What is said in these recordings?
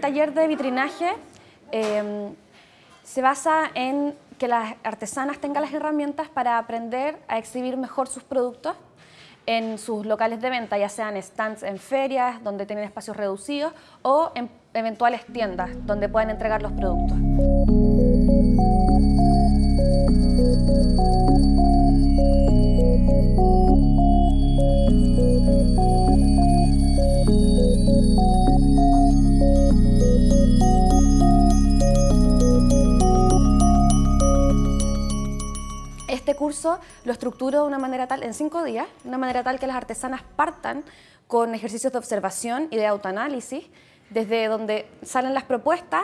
taller de vitrinaje em, se basa en que las artesanas tengan las herramientas para aprender a exhibir mejor sus productos en sus locales de venta, ya sean stands en ferias, donde tienen espacios reducidos, o en eventuales tiendas, donde puedan entregar los productos. Curso lo estructuro de una manera tal, en cinco días, de una manera tal que las artesanas partan con ejercicios de observación y de autoanálisis, desde donde salen las propuestas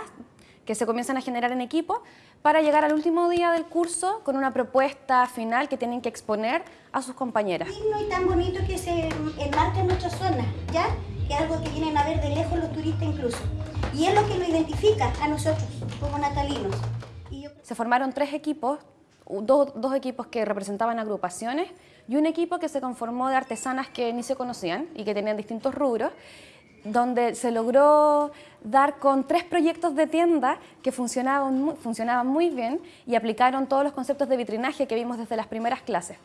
que se comienzan a generar en equipo, para llegar al último día del curso con una propuesta final que tienen que exponer a sus compañeras. Digno y tan bonito que se enmarca en nuestra zona, ¿ya? Que es algo que vienen a ver de lejos los turistas incluso. Y es lo que nos identifica a nosotros como natalinos. Se formaron tres equipos, dos, dos equipos que representaban agrupaciones y un equipo que se conformó de artesanas que ni se conocían y que tenían distintos rubros donde se logró dar con tres proyectos de tienda que funcionaban funcionaban muy bien y aplicaron todos los conceptos de vitrinaje que vimos desde las primeras clases.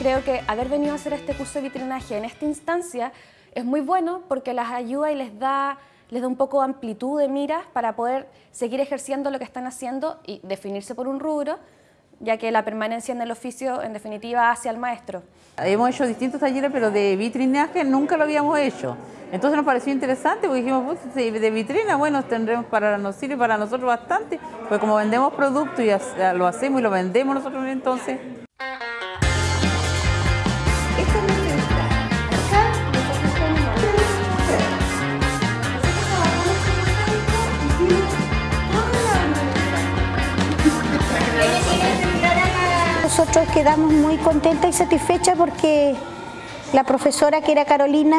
Creo que haber venido a hacer este curso de vitrinaje en esta instancia es muy bueno porque las ayuda y les da les da un poco de amplitud de miras para poder seguir ejerciendo lo que están haciendo y definirse por un rubro, ya que la permanencia en el oficio, en definitiva, hacia el maestro. Hemos hecho distintos talleres, pero de vitrinaje nunca lo habíamos hecho. Entonces nos pareció interesante porque dijimos, pues, de vitrina, bueno, tendremos para, nos sirve para nosotros bastante, pues como vendemos productos y lo hacemos y lo vendemos nosotros entonces. Nosotros quedamos muy contentas y satisfechas porque la profesora que era Carolina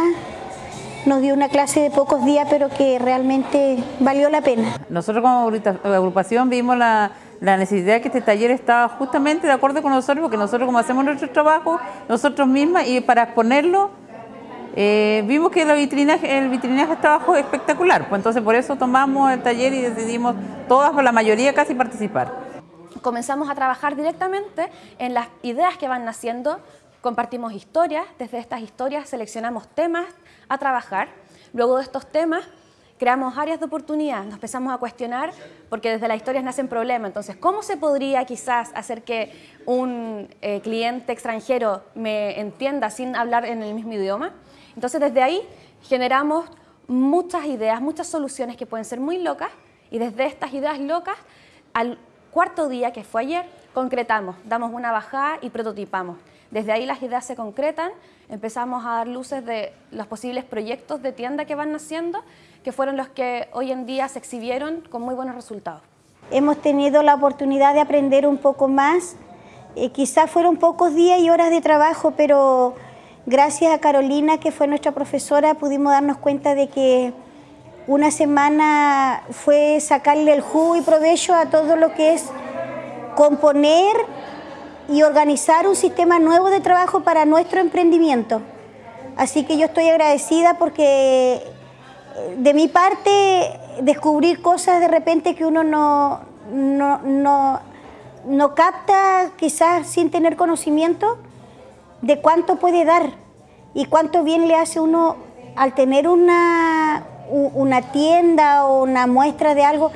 nos dio una clase de pocos días pero que realmente valió la pena. Nosotros como agrupación vimos la, necesidad de que este taller estaba justamente de acuerdo con nosotros porque nosotros como hacemos nuestro trabajo nosotros mismas y para exponerlo eh, vimos que el vitrinaje, el vitrinaje estaba espectacular, pues entonces por eso tomamos el taller y decidimos todas, la mayoría casi participar comenzamos a trabajar directamente en las ideas que van naciendo, compartimos historias, desde estas historias seleccionamos temas a trabajar, luego de estos temas creamos áreas de oportunidad, nos empezamos a cuestionar, porque desde las historias nacen problemas, entonces, ¿cómo se podría quizás hacer que un eh, cliente extranjero me entienda sin hablar en el mismo idioma? Entonces, desde ahí generamos muchas ideas, muchas soluciones que pueden ser muy locas, y desde estas ideas locas, al cuarto día, que fue ayer, concretamos, damos una bajada y prototipamos. Desde ahí las ideas se concretan, empezamos a dar luces de los posibles proyectos de tienda que van naciendo, que fueron los que hoy en día se exhibieron con muy buenos resultados. Hemos tenido la oportunidad de aprender un poco más, eh, quizás fueron pocos días y horas de trabajo, pero gracias a Carolina, que fue nuestra profesora, pudimos darnos cuenta de que una semana fue sacarle el jugo y provecho a todo lo que es componer y organizar un sistema nuevo de trabajo para nuestro emprendimiento. Así que yo estoy agradecida porque eh, de mi parte descubrir cosas de repente que uno no, no, no capta quizás sin tener conocimiento de cuánto puede dar y cuánto bien le hace uno al tener una, una tienda o una muestra de algo,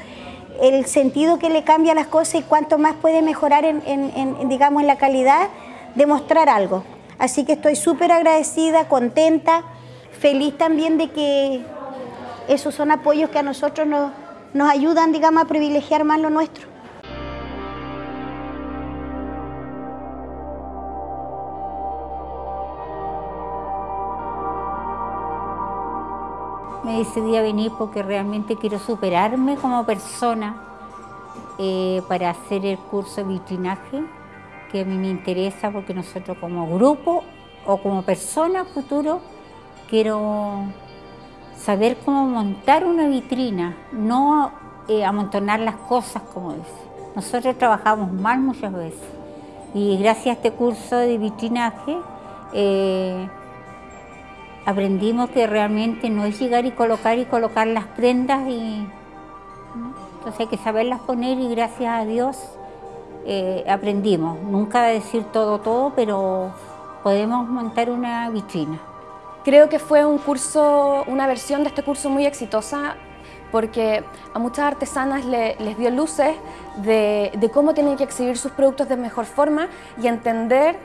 el sentido que le cambia las cosas y cuánto más puede mejorar en, digamos, en la calidad de mostrar algo. Así que estoy súper agradecida, contenta, feliz también de que esos son apoyos que a nosotros nos, nos ayudan, digamos, a privilegiar más lo nuestro. Me decidí a venir porque realmente quiero superarme como persona eh, para hacer el curso de vitrinaje que a mí me interesa porque nosotros como grupo o como persona futuro quiero saber cómo montar una vitrina, no eh, amontonar las cosas como es. Nosotros trabajamos mal muchas veces y gracias a este curso de vitrinaje eh, aprendimos que realmente no es llegar y colocar y colocar las prendas y entonces hay que saberlas poner y gracias a Dios eh, aprendimos. Nunca decir todo, todo, pero podemos montar una vitrina. Creo que fue un curso, una versión de este curso muy exitosa porque a muchas artesanas les dio luces de, de, cómo tienen que exhibir sus productos de mejor forma y entender,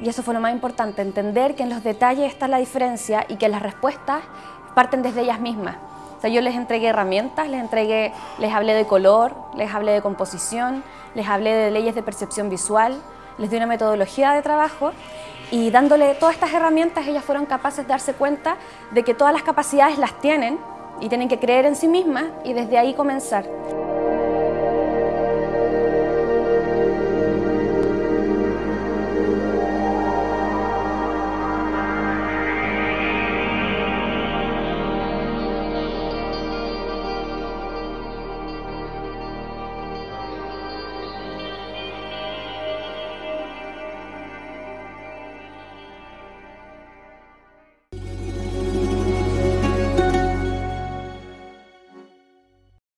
y eso fue lo más importante, entender que en los detalles está la diferencia y que las respuestas parten desde ellas mismas. O sea, yo les entregué herramientas, les entregué, les hablé de color, les hablé de composición, les hablé de leyes de percepción visual, les di una metodología de trabajo y dándole todas estas herramientas ellas fueron capaces de darse cuenta de que todas las capacidades las tienen y tienen que creer en sí mismas y desde ahí comenzar.